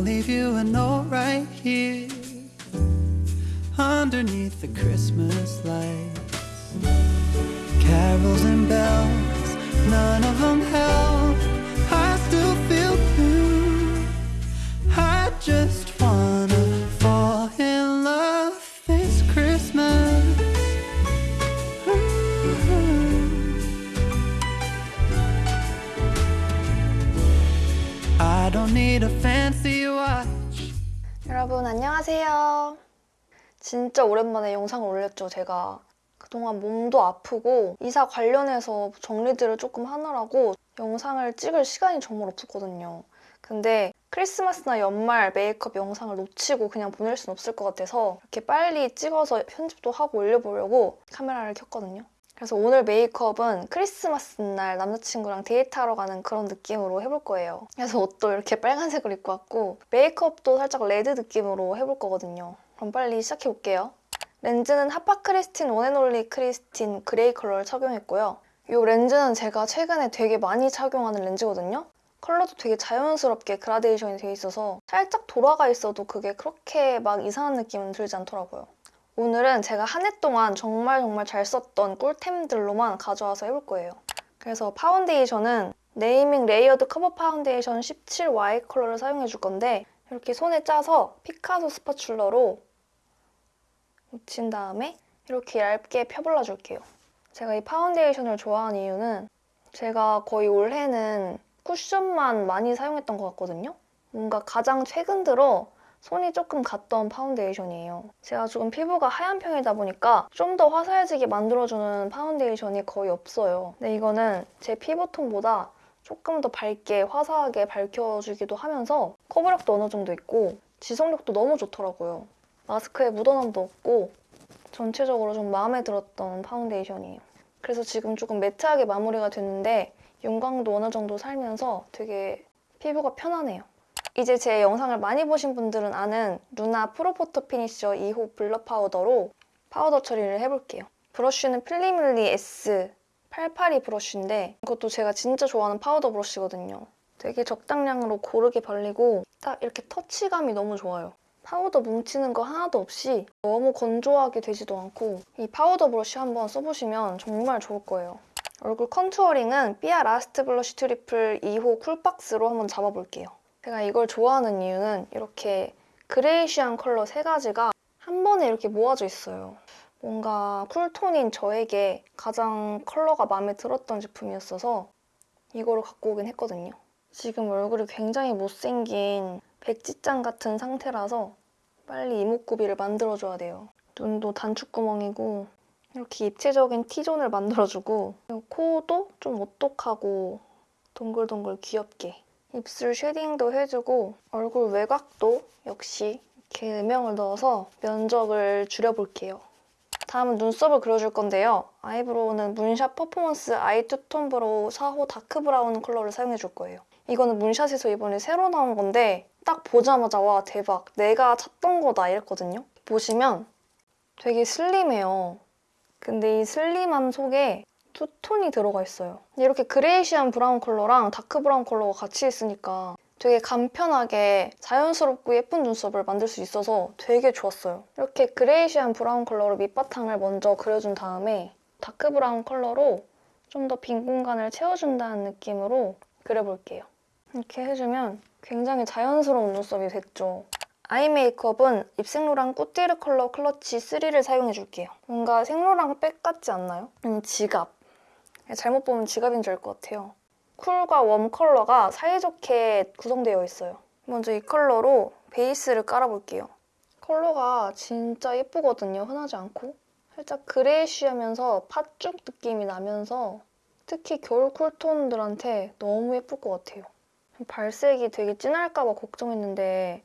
I'll leave you a note right here underneath the Christmas lights. Carols and bells, none of them help. I still feel blue. I just wanna fall in love this Christmas. I don't need a watch. 여러분 안녕하세요. 진짜 오랜만에 영상을 올렸죠, 제가. 그동안 몸도 아프고 이사 관련해서 정리들을 조금 하느라고 영상을 찍을 시간이 정말 없었거든요. 근데 크리스마스나 연말 메이크업 영상을 놓치고 그냥 보낼 순 없을 것 같아서 이렇게 빨리 찍어서 편집도 하고 올려보려고 카메라를 켰거든요. 그래서 오늘 메이크업은 크리스마스 날 남자친구랑 데이트하러 가는 그런 느낌으로 해볼 거예요. 그래서 옷도 이렇게 빨간색으로 입고 왔고 메이크업도 살짝 레드 느낌으로 해볼 거거든요. 그럼 빨리 시작해 볼게요. 렌즈는 Hapa Kristin One & Only Kristin Gray 컬러를 착용했고요. 이 렌즈는 제가 최근에 되게 많이 착용하는 렌즈거든요. 컬러도 되게 자연스럽게 그라데이션이 되어 있어서 살짝 돌아가 있어도 그게 그렇게 막 이상한 느낌은 들지 않더라고요. 오늘은 제가 한 해 동안 정말 정말 잘 썼던 꿀템들로만 가져와서 해볼 거예요. 그래서 파운데이션은 Naming Layered Cover 파운데이션 17Y 컬러를 사용해 줄 건데 이렇게 손에 짜서 피카소 spatula로 묻힌 다음에 이렇게 얇게 펴발라 줄게요. 제가 이 파운데이션을 좋아하는 이유는 제가 거의 올해는 쿠션만 많이 사용했던 것 같거든요. 뭔가 가장 최근 들어 손이 조금 갔던 파운데이션이에요. 제가 조금 피부가 하얀 편이다 보니까 좀 더 화사해지게 만들어주는 파운데이션이 거의 없어요. 근데 이거는 제 피부톤보다 조금 더 밝게 화사하게 밝혀주기도 하면서 커버력도 어느 정도 있고 지속력도 너무 좋더라고요. 마스크에 묻어남도 없고 전체적으로 좀 마음에 들었던 파운데이션이에요. 그래서 지금 조금 매트하게 마무리가 됐는데 윤광도 어느 정도 살면서 되게 피부가 편하네요. 이제 제 영상을 많이 보신 분들은 아는 Luna Pro Photo Finisher 2호 Blur 파우더로 파우더 처리를 해볼게요. 브러쉬는 Fillimilli S 882 브러쉬인데 이것도 제가 진짜 좋아하는 파우더 브러쉬거든요. 되게 적당량으로 고르게 발리고 딱 이렇게 터치감이 너무 좋아요. 파우더 뭉치는 거 하나도 없이 너무 건조하게 되지도 않고 이 파우더 브러쉬 한번 써보시면 정말 좋을 거예요. 얼굴 contouring은 BBIA Last Blush Triple 2호 Cool Box로 한번 잡아볼게요. 제가 이걸 좋아하는 이유는 이렇게 grayish한 컬러 세 가지가 한 번에 이렇게 모아져 있어요. 뭔가 쿨톤인 저에게 가장 컬러가 마음에 들었던 제품이었어서 이거를 갖고 오긴 했거든요. 지금 얼굴이 굉장히 못생긴 백지장 같은 상태라서 빨리 이목구비를 만들어줘야 돼요. 눈도 단축구멍이고 이렇게 입체적인 T존을 만들어주고 코도 좀 오똑하고 동글동글 귀엽게 입술 쉐딩도 해주고 얼굴 외곽도 역시 이렇게 음영을 넣어서 면적을 줄여볼게요. 다음은 눈썹을 그려줄 건데요. eyebrow는 문샷 Performance Eye Two Tone Brow 4호 Dark Brown 컬러를 사용해줄 거예요. 이거는 문샷에서 이번에 새로 나온 건데 딱 보자마자 와 대박 내가 찾던 거다 이랬거든요. 보시면 되게 슬림해요. 근데 이 슬림함 속에 two-tone이 들어가 있어요. 이렇게 grayish한 브라운 컬러랑 dark 브라운 컬러가 같이 있으니까 되게 간편하게 자연스럽고 예쁜 눈썹을 만들 수 있어서 되게 좋았어요. 이렇게 grayish한 브라운 컬러로 밑바탕을 먼저 그려준 다음에 dark 브라운 컬러로 좀 더 빈 공간을 채워준다는 느낌으로 그려볼게요. 이렇게 해주면 굉장히 자연스러운 눈썹이 됐죠. eye 메이크업은 Yves Saint Laurent Couture Color Clutch 3를 사용해줄게요. 뭔가 생로랑 백 같지 않나요? 음, 지갑. 잘못 보면 지갑인 줄 알 것 같아요. cool과 warm 컬러가 사이좋게 구성되어 있어요. 먼저 이 컬러로 베이스를 깔아볼게요. 컬러가 진짜 예쁘거든요, 흔하지 않고. 살짝 grayish하면서 팥죽 느낌이 나면서 특히 겨울 cool tone들한테 너무 예쁠 것 같아요. 발색이 되게 진할까 봐 걱정했는데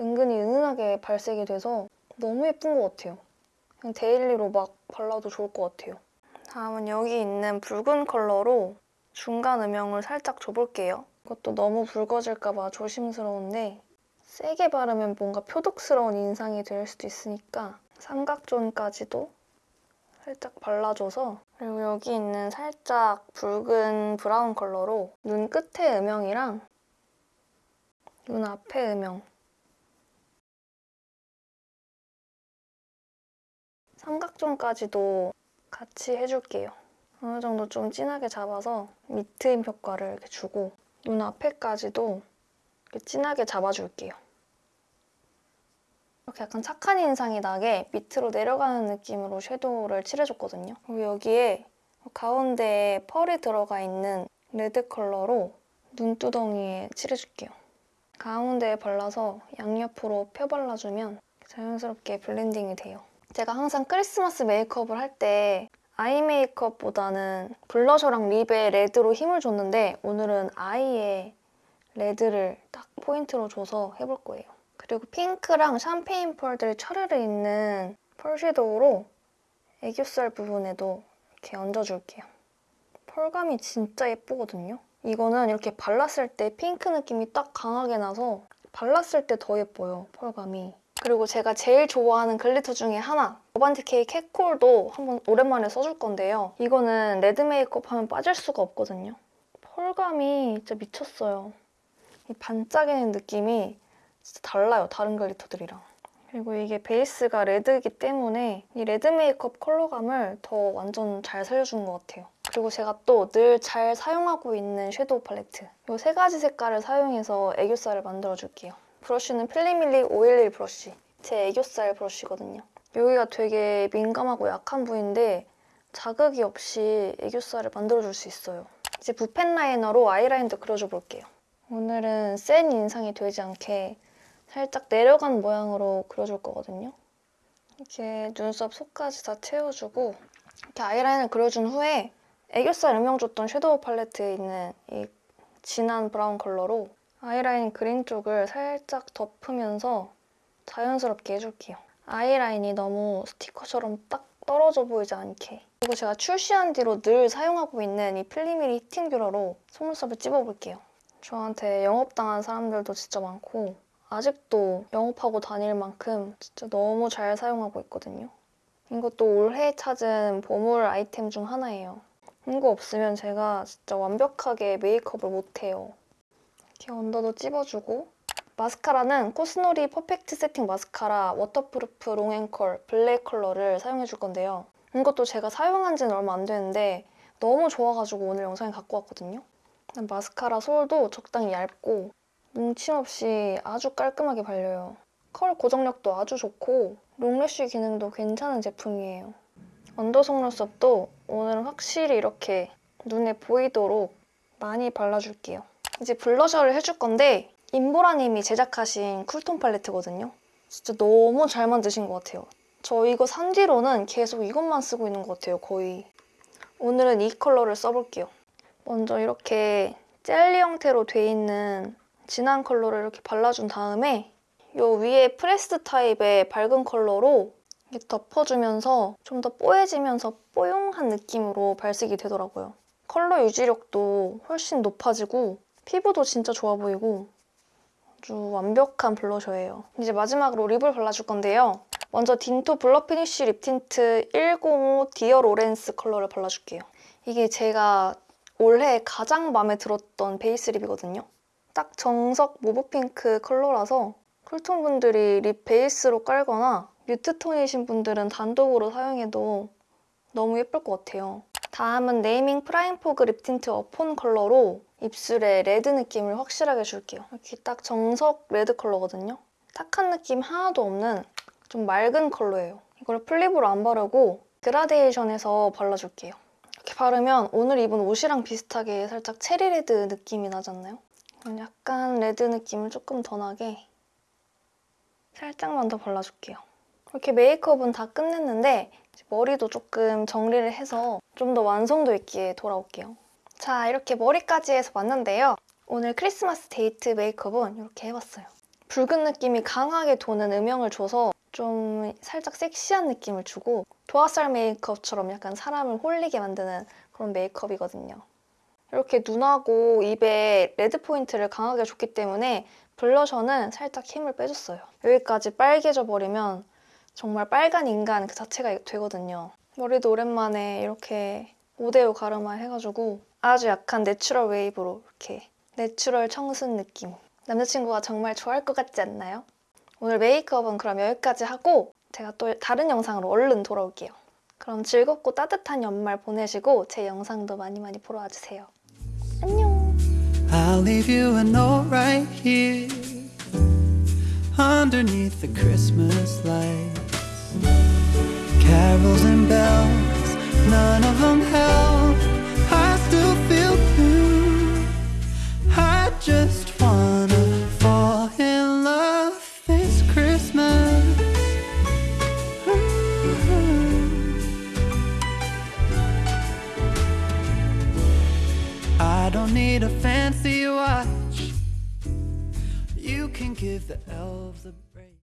은근히 은은하게 발색이 돼서 너무 예쁜 것 같아요. 그냥 daily로 막 발라도 좋을 것 같아요. 다음은 여기 있는 붉은 컬러로 중간 음영을 살짝 줘볼게요. 이것도 너무 붉어질까 봐 조심스러운데 세게 바르면 뭔가 표독스러운 인상이 될 수도 있으니까 삼각존까지도 살짝 발라줘서 그리고 여기 있는 살짝 붉은 브라운 컬러로 눈 끝에 음영이랑 눈 앞에 음영 삼각존까지도 같이 해줄게요. 어느 정도 좀 진하게 잡아서 밑트임 효과를 이렇게 주고 눈 앞에까지도 이렇게 진하게 잡아줄게요. 이렇게 약간 착한 인상이 나게 밑으로 내려가는 느낌으로 섀도우를 칠해줬거든요. 그리고 여기에 가운데에 펄이 들어가 있는 레드 컬러로 눈두덩이에 칠해줄게요. 가운데에 발라서 양옆으로 펴발라주면 자연스럽게 blending이 돼요. 제가 항상 크리스마스 메이크업을 할 때 eye 메이크업보다는 blusher랑 lip에 레드로 힘을 줬는데 오늘은 eye에 red를 딱 포인트로 줘서 해볼 거예요. 그리고 핑크랑 샴페인 펄들 차르르 있는 펄 섀도우로 애교살 부분에도 이렇게 얹어줄게요. 펄감이 진짜 예쁘거든요. 이거는 이렇게 발랐을 때 핑크 느낌이 딱 강하게 나서 발랐을 때 더 예뻐요, 펄감이. 그리고 제가 제일 좋아하는 glitter 중에 하나 어반티케이 캣콜도 한번 오랜만에 써줄 건데요. 이거는 red 메이크업 하면 빠질 수가 없거든요. 펄감이 진짜 미쳤어요. 이 반짝이는 느낌이 진짜 달라요, 다른 glitter들이랑. 그리고 이게 베이스가 red이기 때문에 이 red 메이크업 컬러감을 더 완전 잘 살려주는 것 같아요. 그리고 제가 또 늘 잘 사용하고 있는 섀도우 팔레트 이 세 가지 색깔을 사용해서 애교살을 만들어줄게요. 브러쉬는 필리밀리 511 브러쉬 제 애교살 브러쉬거든요. 여기가 되게 민감하고 약한 부위인데 자극이 없이 애교살을 만들어줄 수 있어요. 이제 붓펜 라이너로 아이라인도 그려줘 볼게요. 오늘은 센 인상이 되지 않게 살짝 내려간 모양으로 그려줄 거거든요. 이렇게 눈썹 속까지 다 채워주고 이렇게 아이라인을 그려준 후에 애교살 음영 줬던 섀도우 팔레트에 있는 이 진한 브라운 컬러로 아이라인 그린 쪽을 살짝 덮으면서 자연스럽게 해줄게요. 아이라인이 너무 스티커처럼 딱 떨어져 보이지 않게 그리고 제가 출시한 뒤로 늘 사용하고 있는 이 필리밀리 히팅 뷰러로 속눈썹을 찝어볼게요. 저한테 영업당한 사람들도 진짜 많고 아직도 영업하고 다닐 만큼 진짜 너무 잘 사용하고 있거든요. 이것도 올해 찾은 보물 아이템 중 하나예요. 이거 없으면 제가 진짜 완벽하게 메이크업을 못해요. 이렇게 언더도 찝어주고 마스카라는 코스놀이 퍼펙트 세팅 마스카라 waterproof long and curl black 컬러를 사용해줄 건데요. 이것도 제가 사용한 지는 얼마 안 되는데 너무 좋아가지고 오늘 영상에 갖고 왔거든요. 마스카라 솔도 적당히 얇고 뭉침 없이 아주 깔끔하게 발려요. 컬 고정력도 아주 좋고 long lash 기능도 괜찮은 제품이에요. under 속눈썹도 오늘은 확실히 이렇게 눈에 보이도록 많이 발라줄게요. 이제 블러셔를 해줄 건데 임보라님이 제작하신 cool tone 팔레트거든요. 진짜 너무 잘 만드신 것 같아요. 저 이거 산 뒤로는 계속 이것만 쓰고 있는 것 같아요, 거의. 오늘은 이 컬러를 써볼게요. 먼저 이렇게 젤리 형태로 돼 있는 진한 컬러를 이렇게 발라준 다음에 이 위에 프레스 타입의 밝은 컬러로 덮어주면서 좀 더 뽀얘지면서 뽀용한 느낌으로 발색이 되더라고요. 컬러 유지력도 훨씬 높아지고 피부도 진짜 좋아 보이고 아주 완벽한 블러셔예요. 이제 마지막으로 립을 발라줄 건데요. 먼저 딘토 blur finish lip tint 105 Dear 로렌스 컬러를 발라줄게요. 이게 제가 올해 가장 마음에 들었던 베이스 lip이거든요. 딱 정석 mauve 핑크 컬러라서 cool tone 분들이 lip 베이스로 깔거나 mute tone이신 분들은 단독으로 사용해도 너무 예쁠 것 같아요. 다음은 네이밍 프라임 fog lip tint 어폰 컬러로 입술에 red 느낌을 확실하게 줄게요. 이렇게 딱 정석 red 컬러거든요. 탁한 느낌 하나도 없는 좀 맑은 컬러예요. 이걸 full lip으로 안 바르고 그라데이션해서 발라줄게요. 이렇게 바르면 오늘 입은 옷이랑 비슷하게 살짝 cherry red 느낌이 않나요? 약간 red 느낌을 조금 더 나게 살짝만 더 발라줄게요. 이렇게 메이크업은 다 끝냈는데 머리도 조금 정리를 해서 좀 더 완성도 있게 돌아올게요. 자, 이렇게 머리까지 해서 왔는데요. 오늘 크리스마스 데이트 메이크업은 이렇게 해봤어요. 붉은 느낌이 강하게 도는 음영을 줘서 좀 살짝 섹시한 느낌을 주고 도화살 메이크업처럼 약간 사람을 홀리게 만드는 그런 메이크업이거든요. 이렇게 눈하고 입에 red 포인트를 강하게 줬기 때문에 블러셔는 살짝 힘을 빼줬어요. 여기까지 빨개져 버리면 정말 빨간 인간 그 자체가 되거든요. 머리도 오랜만에 이렇게 5대5 가르마 해가지고 아주 약한 natural 웨이브로 이렇게 natural 청순 느낌. 남자친구가 정말 좋아할 것 같지 않나요? 오늘 메이크업은 그럼 여기까지 하고 제가 또 다른 영상으로 얼른 돌아올게요. 그럼 즐겁고 따뜻한 연말 보내시고 제 영상도 많이 많이 보러 와주세요. 안녕! I'll leave you a note right here underneath the Christmas lights. Carols and bells, none of them help.